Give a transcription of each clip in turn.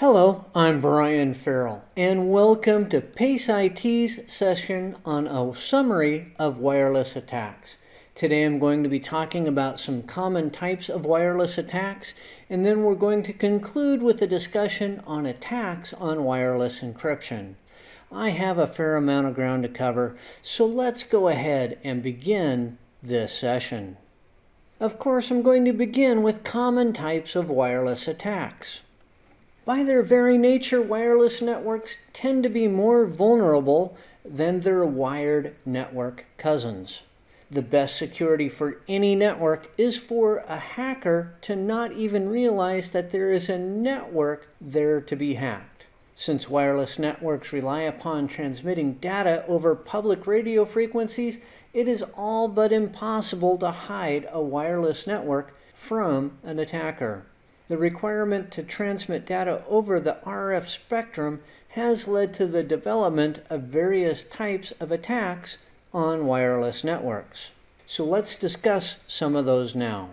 Hello, I'm Brian Farrell, and welcome to PACE IT's session on a summary of wireless attacks. Today I'm going to be talking about some common types of wireless attacks, and then we're going to conclude with a discussion on attacks on wireless encryption. I have a fair amount of ground to cover, so let's go ahead and begin this session. Of course, I'm going to begin with common types of wireless attacks. By their very nature, wireless networks tend to be more vulnerable than their wired network cousins. The best security for any network is for a hacker to not even realize that there is a network there to be hacked. Since wireless networks rely upon transmitting data over public radio frequencies, it is all but impossible to hide a wireless network from an attacker. The requirement to transmit data over the RF spectrum has led to the development of various types of attacks on wireless networks. So let's discuss some of those now.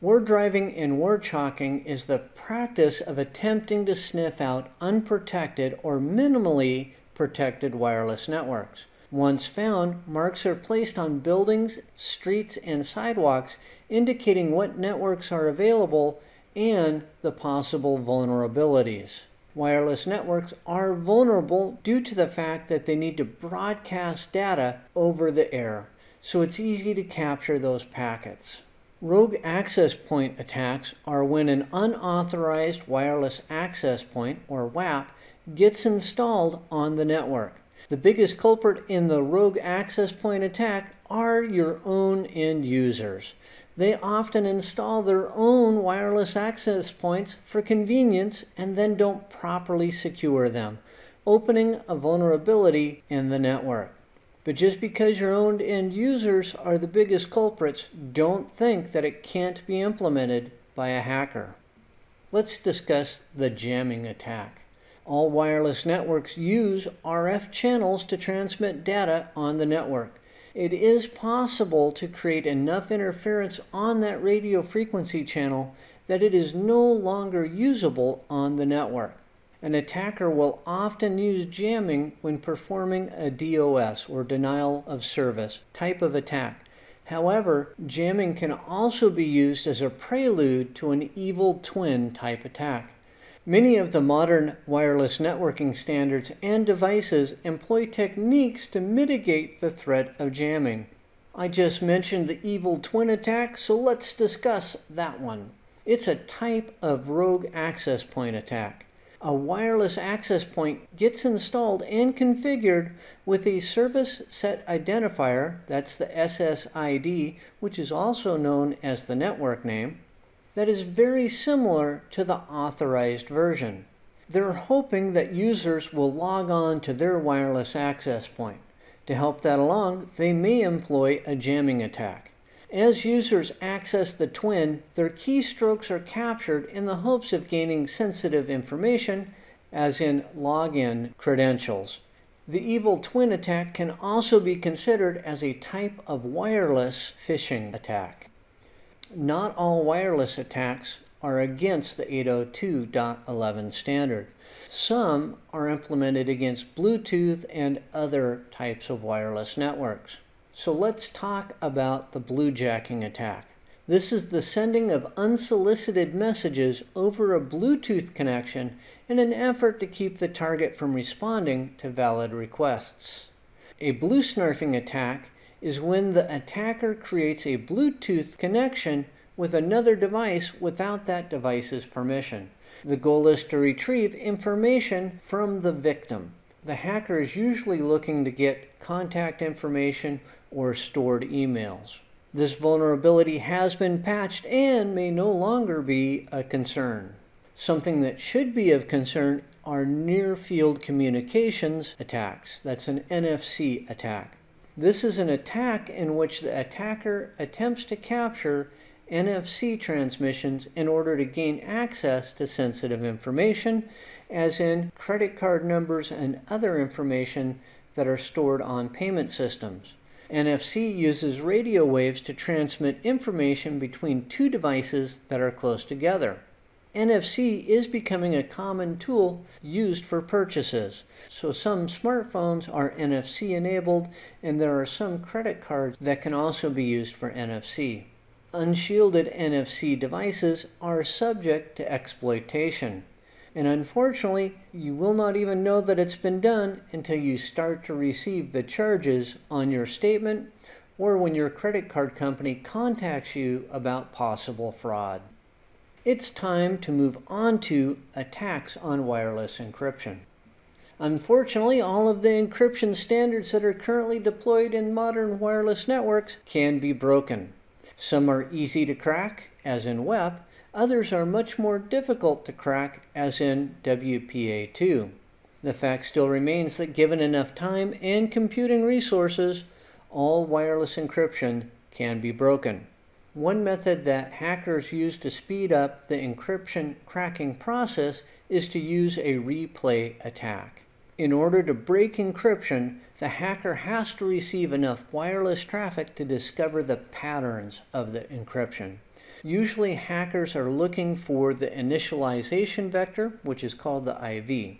War driving and war chalking is the practice of attempting to sniff out unprotected or minimally protected wireless networks. Once found, marks are placed on buildings, streets, and sidewalks indicating what networks are available and the possible vulnerabilities. Wireless networks are vulnerable due to the fact that they need to broadcast data over the air, so it's easy to capture those packets. Rogue access point attacks are when an unauthorized wireless access point, or WAP, gets installed on the network. The biggest culprit in the rogue access point attack are your own end users they often install their own wireless access points for convenience and then don't properly secure them, opening a vulnerability in the network. But just because your own end users are the biggest culprits, don't think that it can't be implemented by a hacker. Let's discuss the jamming attack. All wireless networks use RF channels to transmit data on the network it is possible to create enough interference on that radio frequency channel that it is no longer usable on the network. An attacker will often use jamming when performing a DOS or denial of service type of attack. However, jamming can also be used as a prelude to an evil twin type attack. Many of the modern wireless networking standards and devices employ techniques to mitigate the threat of jamming. I just mentioned the evil twin attack, so let's discuss that one. It's a type of rogue access point attack. A wireless access point gets installed and configured with a service set identifier, that's the SSID, which is also known as the network name, that is very similar to the authorized version. They're hoping that users will log on to their wireless access point. To help that along, they may employ a jamming attack. As users access the twin, their keystrokes are captured in the hopes of gaining sensitive information, as in login credentials. The evil twin attack can also be considered as a type of wireless phishing attack. Not all wireless attacks are against the 802.11 standard. Some are implemented against Bluetooth and other types of wireless networks. So let's talk about the bluejacking attack. This is the sending of unsolicited messages over a Bluetooth connection in an effort to keep the target from responding to valid requests. A blue snarfing attack is when the attacker creates a Bluetooth connection with another device without that device's permission. The goal is to retrieve information from the victim. The hacker is usually looking to get contact information or stored emails. This vulnerability has been patched and may no longer be a concern. Something that should be of concern are near field communications attacks. That's an NFC attack. This is an attack in which the attacker attempts to capture NFC transmissions in order to gain access to sensitive information, as in credit card numbers and other information that are stored on payment systems. NFC uses radio waves to transmit information between two devices that are close together. NFC is becoming a common tool used for purchases. So some smartphones are NFC enabled, and there are some credit cards that can also be used for NFC. Unshielded NFC devices are subject to exploitation. And unfortunately, you will not even know that it's been done until you start to receive the charges on your statement or when your credit card company contacts you about possible fraud. It's time to move on to attacks on wireless encryption. Unfortunately, all of the encryption standards that are currently deployed in modern wireless networks can be broken. Some are easy to crack, as in WEP, others are much more difficult to crack, as in WPA2. The fact still remains that given enough time and computing resources, all wireless encryption can be broken. One method that hackers use to speed up the encryption cracking process is to use a replay attack. In order to break encryption, the hacker has to receive enough wireless traffic to discover the patterns of the encryption. Usually hackers are looking for the initialization vector, which is called the IV.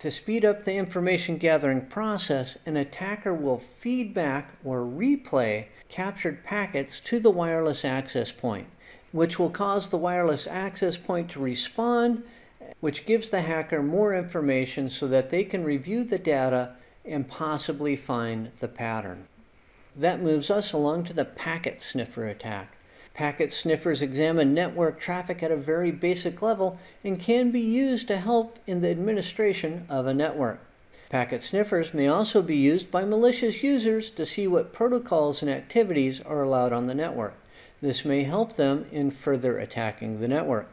To speed up the information gathering process, an attacker will feed back or replay captured packets to the wireless access point, which will cause the wireless access point to respond, which gives the hacker more information so that they can review the data and possibly find the pattern. That moves us along to the packet sniffer attack. Packet sniffers examine network traffic at a very basic level and can be used to help in the administration of a network. Packet sniffers may also be used by malicious users to see what protocols and activities are allowed on the network. This may help them in further attacking the network.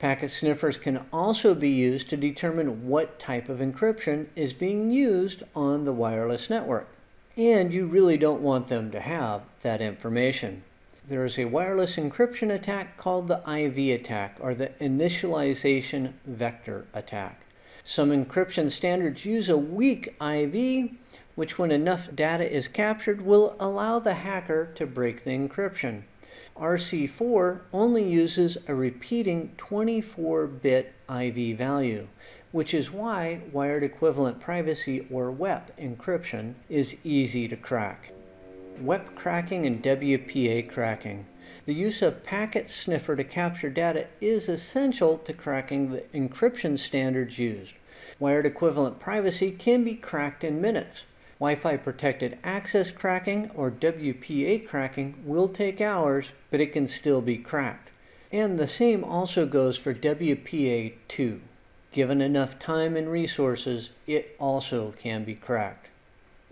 Packet sniffers can also be used to determine what type of encryption is being used on the wireless network. And you really don't want them to have that information there is a wireless encryption attack called the IV attack, or the initialization vector attack. Some encryption standards use a weak IV, which when enough data is captured will allow the hacker to break the encryption. RC4 only uses a repeating 24-bit IV value, which is why wired equivalent privacy or WEP encryption is easy to crack. WEP cracking and WPA cracking. The use of packet sniffer to capture data is essential to cracking the encryption standards used. Wired equivalent privacy can be cracked in minutes. Wi-Fi protected access cracking or WPA cracking will take hours, but it can still be cracked. And the same also goes for WPA2. Given enough time and resources, it also can be cracked.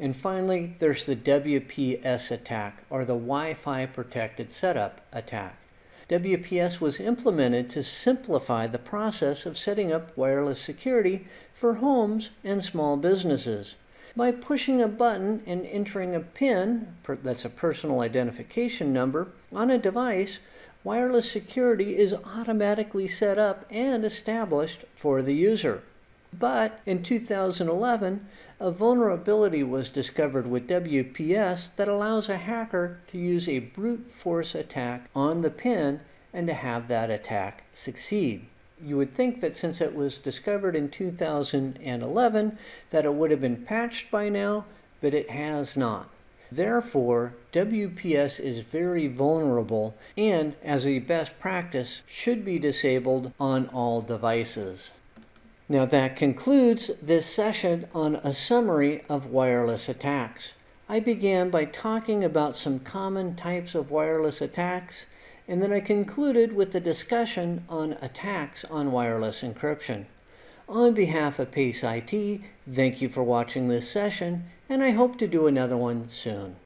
And finally, there's the WPS attack, or the Wi-Fi Protected Setup attack. WPS was implemented to simplify the process of setting up wireless security for homes and small businesses. By pushing a button and entering a PIN, that's a personal identification number, on a device, wireless security is automatically set up and established for the user. But in 2011, a vulnerability was discovered with WPS that allows a hacker to use a brute force attack on the pin and to have that attack succeed. You would think that since it was discovered in 2011 that it would have been patched by now, but it has not. Therefore, WPS is very vulnerable and, as a best practice, should be disabled on all devices. Now that concludes this session on a summary of wireless attacks. I began by talking about some common types of wireless attacks, and then I concluded with a discussion on attacks on wireless encryption. On behalf of PACE IT, thank you for watching this session, and I hope to do another one soon.